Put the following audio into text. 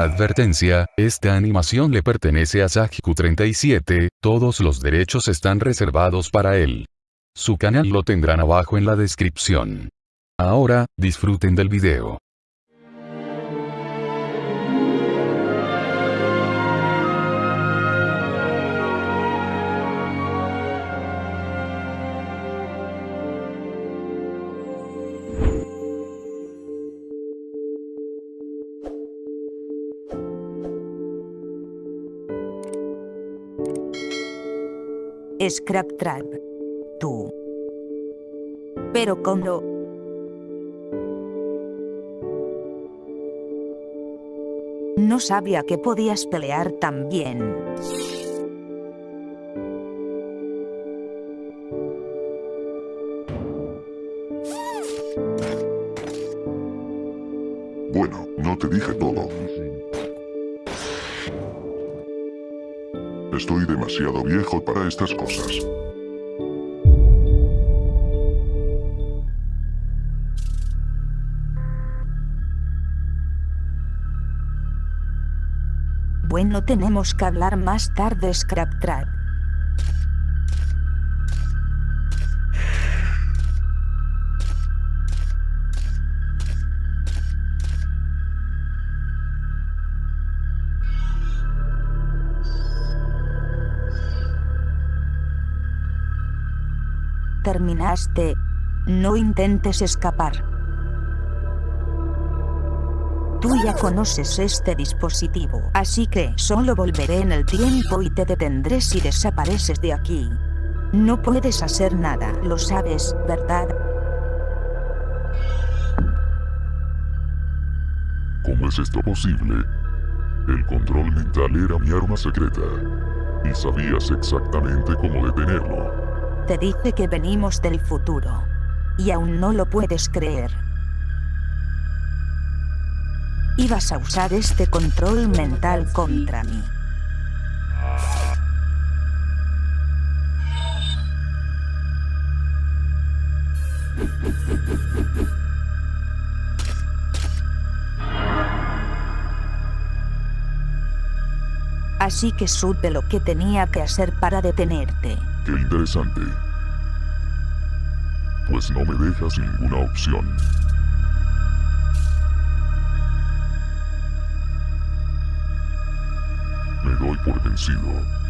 Advertencia, esta animación le pertenece a Sajiku37, todos los derechos están reservados para él. Su canal lo tendrán abajo en la descripción. Ahora, disfruten del video. Scrap Trap. Tú. Pero ¿cómo? No sabía que podías pelear tan bien. Bueno, no te dije todo. Estoy demasiado viejo para estas cosas. Bueno, tenemos que hablar más tarde, Scrap Terminaste. No intentes escapar. Tú ya conoces este dispositivo, así que solo volveré en el tiempo y te detendré si desapareces de aquí. No puedes hacer nada, lo sabes, ¿verdad? ¿Cómo es esto posible? El control mental era mi arma secreta. Y sabías exactamente cómo detenerlo. Te dije que venimos del futuro. Y aún no lo puedes creer. Ibas a usar este control mental contra mí. Así que supe lo que tenía que hacer para detenerte. Qué interesante. Pues no me dejas ninguna opción. Me doy por vencido.